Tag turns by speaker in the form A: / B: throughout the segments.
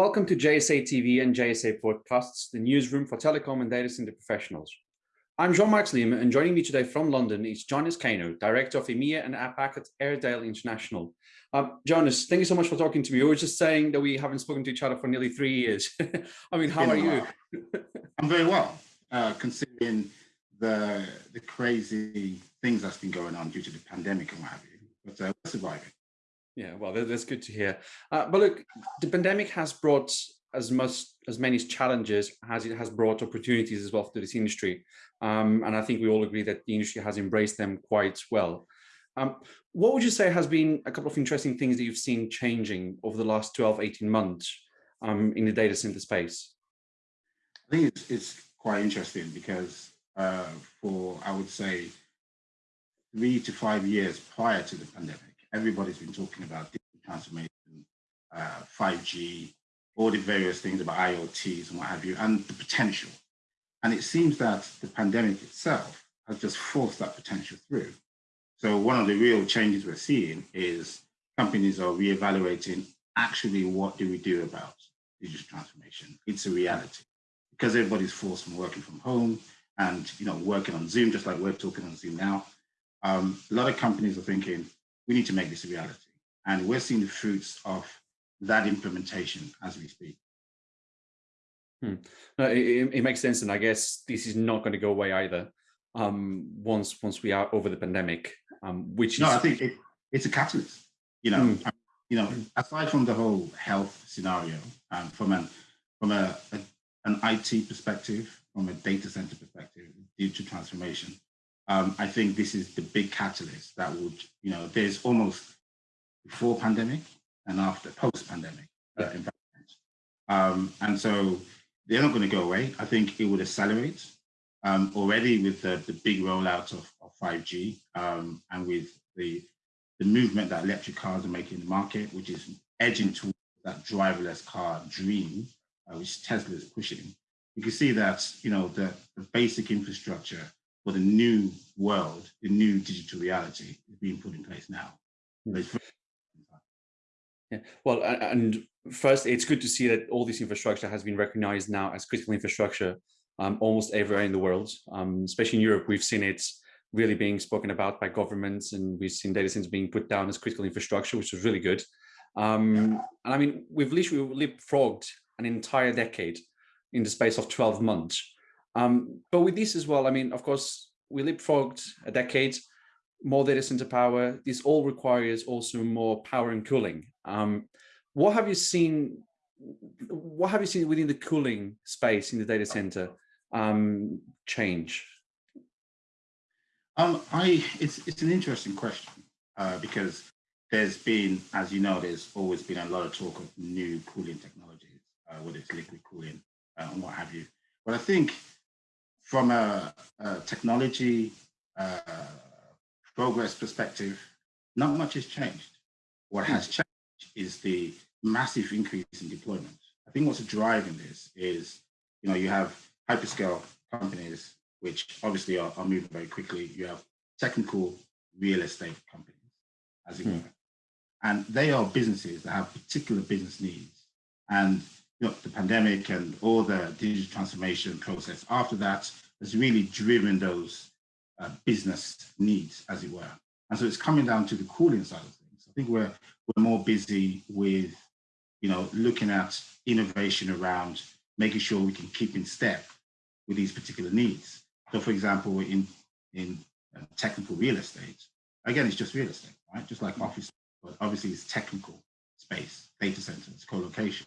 A: Welcome to JSA TV and JSA Podcasts, the newsroom for telecom and data center professionals. I'm Jean-Marc Lima, and joining me today from London is Jonas Kano, Director of EMEA and APAC at Airedale International. Um, Jonas, thank you so much for talking to me. We were just saying that we haven't spoken to each other for nearly three years. I mean, how are you?
B: I'm very well, uh, considering the the crazy things that's been going on due to the pandemic and what have you. But uh, we're surviving.
A: Yeah, well, that's good to hear. Uh, but look, the pandemic has brought as much as many challenges as it has brought opportunities as well to this industry. Um, and I think we all agree that the industry has embraced them quite well. Um, what would you say has been a couple of interesting things that you've seen changing over the last 12, 18 months um, in the data center space?
B: I think it's, it's quite interesting because uh, for, I would say, three to five years prior to the pandemic, everybody's been talking about digital transformation, uh, 5G, all the various things about IoTs and what have you, and the potential. And it seems that the pandemic itself has just forced that potential through. So one of the real changes we're seeing is companies are reevaluating actually what do we do about digital transformation? It's a reality because everybody's forced from working from home and you know working on Zoom, just like we're talking on Zoom now. Um, a lot of companies are thinking, we need to make this a reality. And we're seeing the fruits of that implementation as we speak.
A: Hmm. No, it, it, makes sense. And I guess this is not going to go away either um, once once we are over the pandemic, um, which
B: No,
A: is...
B: I think it, it's a catalyst. You know, hmm. you know, aside from the whole health scenario, um, from an from a, a, an IT perspective, from a data center perspective, digital transformation, um, I think this is the big catalyst that would, you know, there's almost before pandemic and after post-pandemic uh, environment. Um, and so they're not going to go away. I think it would accelerate um, already with the, the big rollout of, of 5G um, and with the, the movement that electric cars are making in the market, which is edging towards that driverless car dream, uh, which Tesla is pushing. You can see that, you know, the, the basic infrastructure for the new world, the new digital reality is being put in place now.
A: Hmm. Yeah, well, and first, it's good to see that all this infrastructure has been recognized now as critical infrastructure um, almost everywhere in the world, um, especially in Europe. We've seen it really being spoken about by governments and we've seen data centers being put down as critical infrastructure, which is really good. Um, and I mean, we've literally leapfrogged an entire decade in the space of 12 months. Um, but with this as well, I mean, of course, we leapfrogged a decade, more data center power. This all requires also more power and cooling. Um, what have you seen? What have you seen within the cooling space in the data center um, change?
B: Um, I it's it's an interesting question uh, because there's been, as you know, there's always been a lot of talk of new cooling technologies, uh, whether it's liquid cooling uh, and what have you. But I think from a, a technology uh, progress perspective, not much has changed. What has hmm. changed is the massive increase in deployment. I think what's driving this is, you know, you have hyperscale companies, which obviously are, are moving very quickly. You have technical real estate companies, as it hmm. were. And they are businesses that have particular business needs. And you know, the pandemic and all the digital transformation process after that has really driven those uh, business needs, as it were. And so it's coming down to the cooling side of things. I think we're we're more busy with, you know, looking at innovation around making sure we can keep in step with these particular needs. So, for example, in in uh, technical real estate, again, it's just real estate, right? Just like office, but obviously it's technical space, data centers, co-location,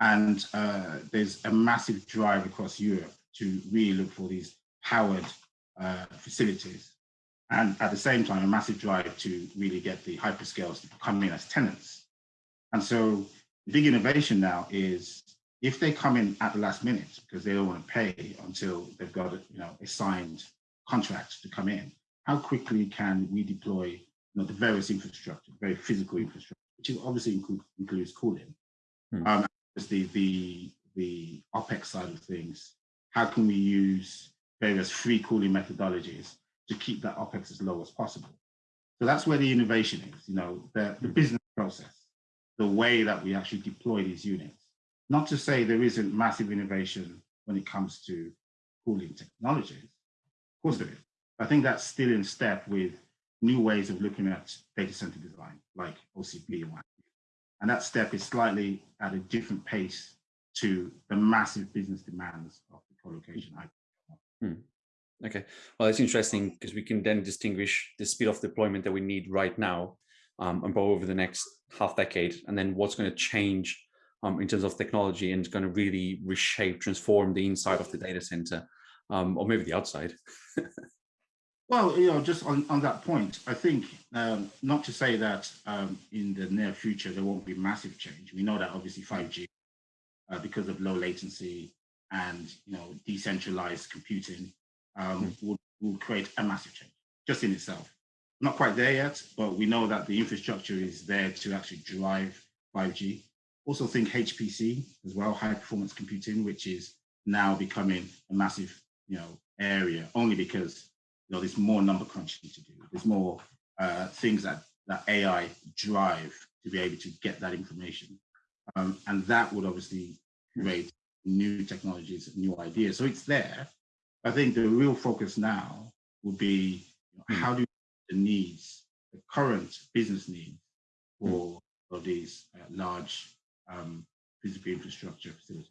B: and uh, there's a massive drive across Europe to really look for these powered uh, facilities. And at the same time, a massive drive to really get the hyperscales to come in as tenants. And so the big innovation now is if they come in at the last minute because they don't want to pay until they've got you know, a signed contract to come in, how quickly can we deploy you know, the various infrastructure, very physical infrastructure, which obviously include, includes cooling. Hmm. Um, the, the, the OPEX side of things, how can we use various free cooling methodologies to keep that OPEX as low as possible? So that's where the innovation is, you know, the, the mm-hmm. business process, the way that we actually deploy these units not to say there isn't massive innovation when it comes to cooling technologies. Of course there is. I think that's still in step with new ways of looking at data center design, like OCP and. And that step is slightly at a different pace to the massive business demands of the co-location.
A: Hmm. Okay, well, it's interesting because we can then distinguish the speed of deployment that we need right now um, and over the next half decade, and then what's going to change um, in terms of technology and it's going to really reshape, transform the inside of the data center, um, or maybe the outside.
B: well, you know, just on, on that point, I think um, not to say that um, in the near future there won't be massive change. We know that obviously 5G, uh, because of low latency and you know decentralized computing, um, will, will create a massive change just in itself. Not quite there yet, but we know that the infrastructure is there to actually drive 5G. Also think HPC as well, high performance computing, which is now becoming a massive, you know, area only because you know there's more number crunching to do. There's more uh, things that that AI drive to be able to get that information, um, and that would obviously create new technologies, new ideas. So it's there. I think the real focus now will be how do the needs, the current business needs for, for these uh, large um, physical infrastructure facilities.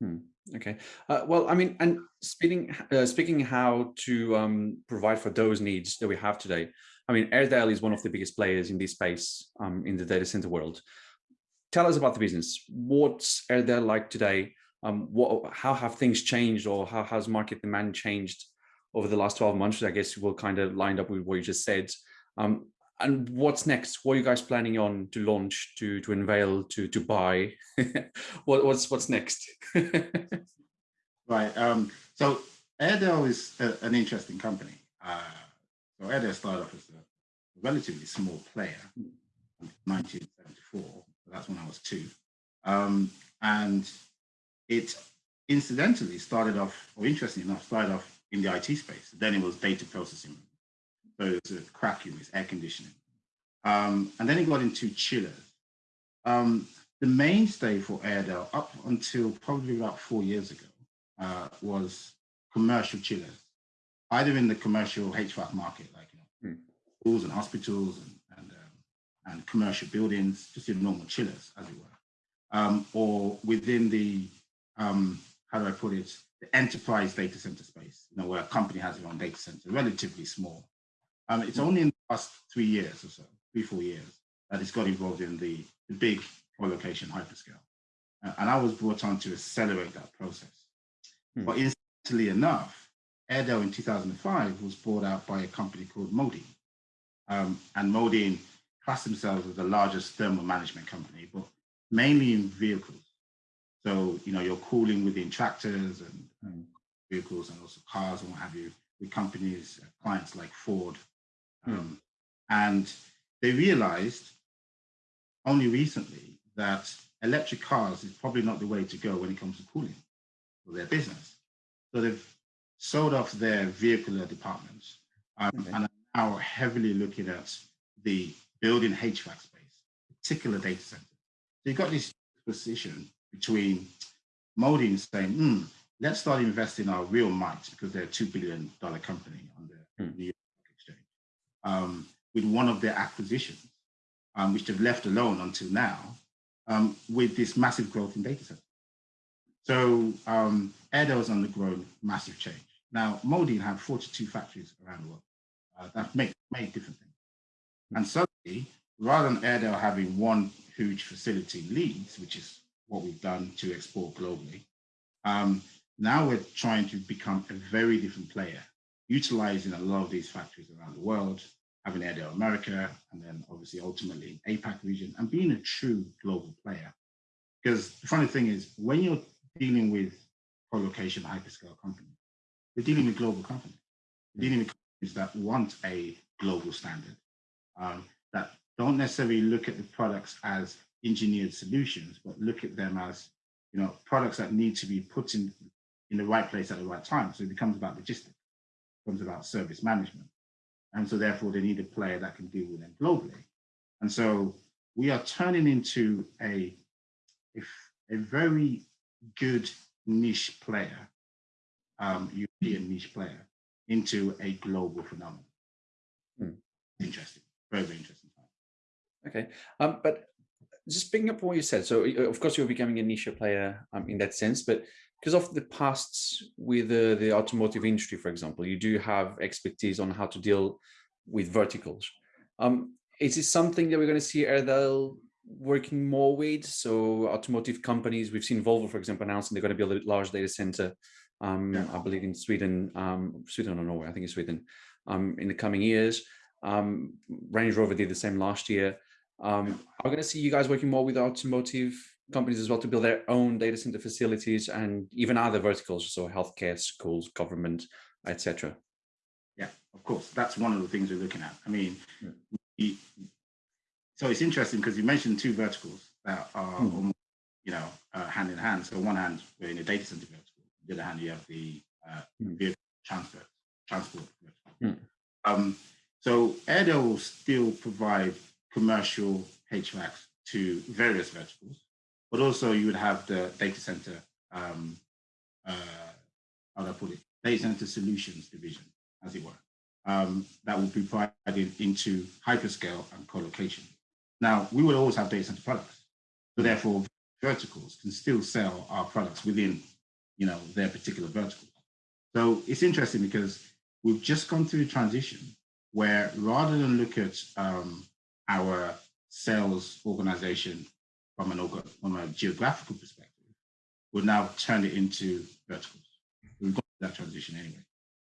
A: Hmm. Okay. Uh, well, I mean, and speaking uh, speaking how to um, provide for those needs that we have today. I mean, Airedale is one of the biggest players in this space um, in the data center world. Tell us about the business. What's Airedale like today? Um, what, how have things changed, or how has market demand changed over the last 12 months? I guess we'll kind of lined up with what you just said. Um, and what's next? What are you guys planning on to launch, to to unveil, to to buy? what, what's what's next?
B: right. Um, so Airedale is a, an interesting company. Uh, so Airedale started off as a relatively small player in 1974. That's when I was two, um, and it incidentally started off, or interestingly enough, started off in the IT space. Then it was data processing so it's a CRAC unit, air conditioning. Um, and then it got into chillers. Um, the mainstay for Airedale up until probably about four years ago uh, was commercial chillers, either in the commercial HVAC market, like you know, mm. schools and hospitals and, and, um, and, commercial buildings, just in normal chillers, as it were, um, or within the, um, how do I put it, the enterprise data center space, you know, where a company has their own data center, relatively small. Um, it's only in the last three years or so, three, four years, that it's got involved in the, the big co-location hyperscale. Uh, and I was brought on to accelerate that process. Hmm. But incidentally enough, Airedale in 2005 was bought out by a company called Modine. Um, and Modine classed themselves as the largest thermal management company, but mainly in vehicles. So, you know, you're cooling within tractors and, and vehicles and also cars and what have you, with companies, uh, clients like Ford, Hmm. Um, and they realized only recently that electric cars is probably not the way to go when it comes to cooling for their business. So they've sold off their vehicular departments um, okay. and are now heavily looking at the building HVAC space, particular data centers. So you've got this position between Modine saying, mm, let's start investing our real might because they're a $2 billion company on the hmm um, with one of their acquisitions, um, which they've left alone until now, um, with this massive growth in data centers. So um, Airedale has undergone massive change. Now, Modine have 42 factories around the world uh, that make, make different things. And suddenly, rather than Airedale having one huge facility in Leeds, which is what we've done to export globally, um, now we're trying to become a very different player utilizing a lot of these factories around the world, Airedale America, and then obviously ultimately APAC region, and being a true global player. Because the funny thing is, when you're dealing with co-location hyperscale companies, you're dealing with global companies. You're dealing with companies that want a global standard, um, that don't necessarily look at the products as engineered solutions, but look at them as you know products that need to be put in in the right place at the right time. So it becomes about logistics becomes about service management. And so therefore they need a player that can deal with them globally. And so we are turning into a, a a very good niche player, um, European niche player, into a global phenomenon. Hmm. Interesting, very, very interesting.
A: Okay, um, but just picking up what you said, so of course you're becoming a niche player um, in that sense, but because of the past with uh, the automotive industry, for example, you do have expertise on how to deal with verticals. Um, is it something that we're going to see Airedale working more with? So automotive companies, we've seen Volvo, for example, announcing they're going to build a large data center, um, yeah. I believe in Sweden, um, Sweden or Norway, I think it's Sweden, um, in the coming years. Um, Range Rover did the same last year. Um, I'm going to see you guys working more with automotive companies as well to build their own data center facilities and even other verticals, so healthcare, schools, government, etc.
B: Yeah, of course. That's one of the things we're looking at. I mean, yeah. we, so it's interesting because you mentioned two verticals that are mm. almost, you know, uh, hand in hand. So on one hand, we're in a data center vertical. On the other hand, you have the uh, mm. vehicle transport. Mm. Um, so Airedale will still provide commercial HVAC to various verticals, but also you would have the data center, um, uh, how do I put it, data center solutions division, as it were, um, that would be provided into hyperscale and co-location. Now, we will always have data center products, so therefore verticals can still sell our products within, you know, their particular vertical. So it's interesting because we've just gone through a transition where rather than look at um, our sales organization from an from a geographical perspective, we'll now turn it into verticals. We've got that transition anyway.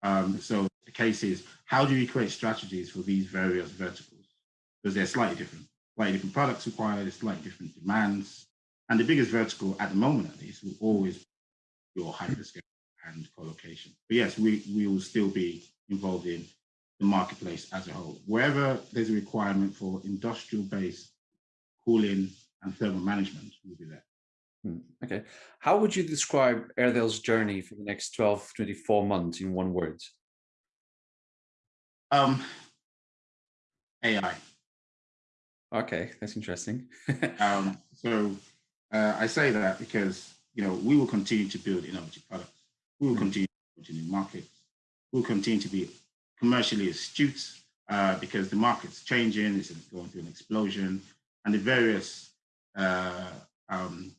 B: Um, so the case is, how do we create strategies for these various verticals? Because they're slightly different, slightly different products required, slightly different demands. And the biggest vertical at the moment, at least, will always be your hyperscale and co-location. But yes, we, we will still be involved in the marketplace as a whole. Wherever there's a requirement for industrial-based cooling and thermal management, we'll be there.
A: Hmm, okay. How would you describe Airedale's journey for the next 12, 24 months in one word?
B: Um, AI.
A: Okay, that's interesting.
B: um, so uh, I say that because, you know, we will continue to build innovative products. We will hmm. continue to new markets. We'll continue to be commercially astute uh, because the market's changing, it's going through an explosion, and the various uh, um,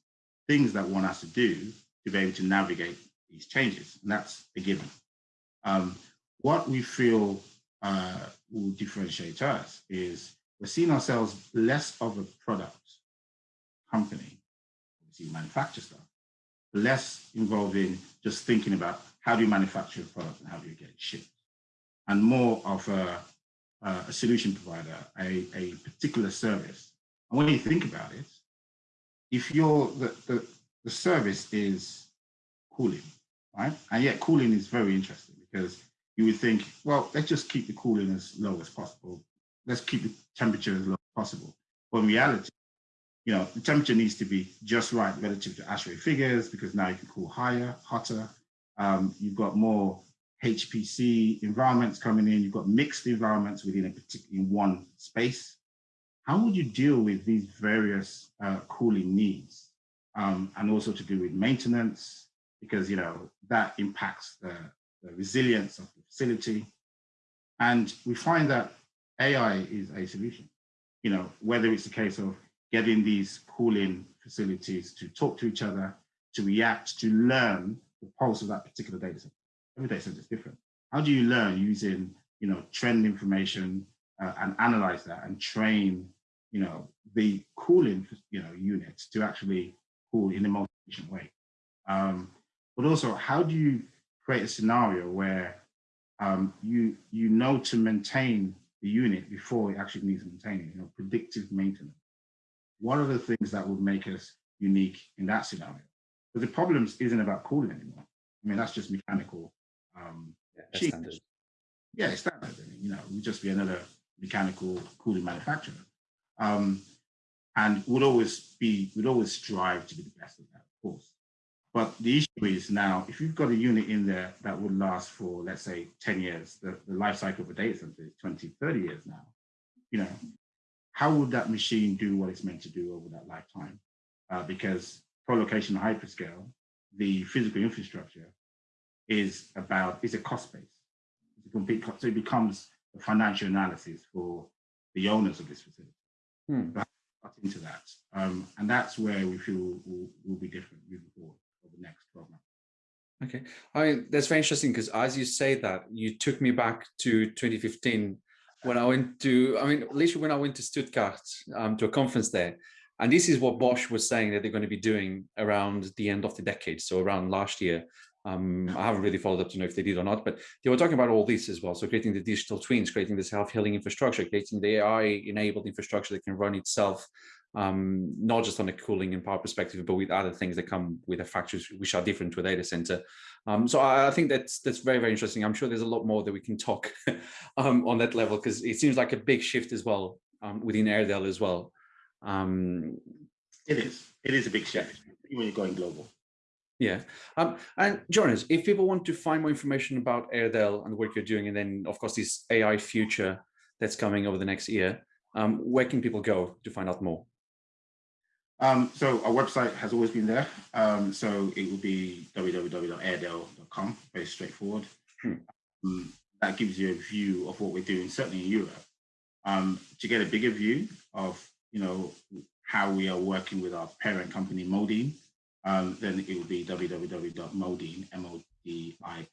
B: things that one has to do to be able to navigate these changes, and that's a given. Um, what we feel uh, will differentiate us is we're seeing ourselves less of a product company, obviously manufacture stuff, less involved in just thinking about how do you manufacture a product and how do you get it shipped and more of a, a solution provider, a, a particular service. And when you think about it, if you're the, the, the service is cooling, right? And yet cooling is very interesting because you would think, well, let's just keep the cooling as low as possible. Let's keep the temperature as low as possible. But in reality, you know, the temperature needs to be just right relative to ASHRAE figures because now you can cool higher, hotter. Um, you've got more HPC environments coming in, you've got mixed environments within a particular one space. How would you deal with these various uh, cooling needs? Um, and also to do with maintenance, because you know that impacts the, the resilience of the facility. And we find that AI is a solution. You know, whether it's a case of getting these cooling facilities to talk to each other, to react, to learn the pulse of that particular data set every data center is different. How do you learn using, you know, trend information uh, and analyze that and train, you know, the cooling, you know, units to actually cool in a more efficient way? Um, but also, how do you create a scenario where um, you you know to maintain the unit before it actually needs maintaining, you know, predictive maintenance. What are the things that would make us unique in that scenario? But the problems isn't about cooling anymore. I mean, that's just mechanical um, yeah, standard. Yeah, it's standard. You know, we just be another mechanical cooling manufacturer. Um, and would always be, would always strive to be the best at that, of course. But the issue is now, if you've got a unit in there that would last for, let's say, 10 years, the, the life cycle of a data center is 20, 30 years now, you know, how would that machine do what it's meant to do over that lifetime? Uh, because co-location hyperscale, the physical infrastructure is about, is a cost base. It's a complete cost, so it becomes a financial analysis for the owners of this facility.
A: Hmm.
B: But into that. Um, and that's where we feel will, will be different moving forward over the next 12 months.
A: Okay, I mean, that's very interesting because as you say that, you took me back to 2015 when I went to, I mean, literally when I went to Stuttgart um, to a conference there. And this is what Bosch was saying that they're going to be doing around the end of the decade. So around last year, um, I haven't really followed up to know if they did or not, but they were talking about all this as well. So creating the digital twins, creating the self-healing infrastructure, creating the AI-enabled infrastructure that can run itself, um, not just on a cooling and power perspective, but with other things that come with a factories which are different to a data center. Um, so I, I, think that's that's very, very interesting. I'm sure there's a lot more that we can talk um, on that level because it seems like a big shift as well um, within Airedale as well. Um,
B: it is. It is a big shift when you're going global.
A: Yeah. Um, and Jonas, if people want to find more information about Airedale and the work you're doing, and then of course this AI future that's coming over the next year, um, where can people go to find out more?
B: Um, so our website has always been there. Um, so it will be www.airedale.com, very straightforward. Hmm. Um, that gives you a view of what we're doing, certainly in Europe. Um, to get a bigger view of, you know, how we are working with our parent company, Modine, um, then it will be www.modine, M-O-D-I-E.com.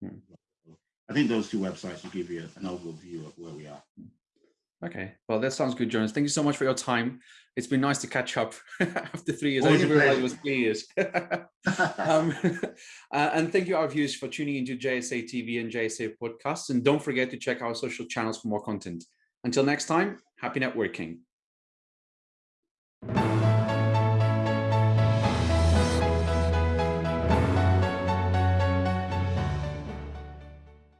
B: Hmm. I think those two websites will give you an overview of where we are.
A: Okay, well, that sounds good, Jonas. Thank you so much for your time. It's been nice to catch up after three years. Always I didn't realize it was three years. um, uh, and thank you, our viewers, for tuning into JSA TV and JSA podcasts. And don't forget to check our social channels for more content. Until next time, happy networking.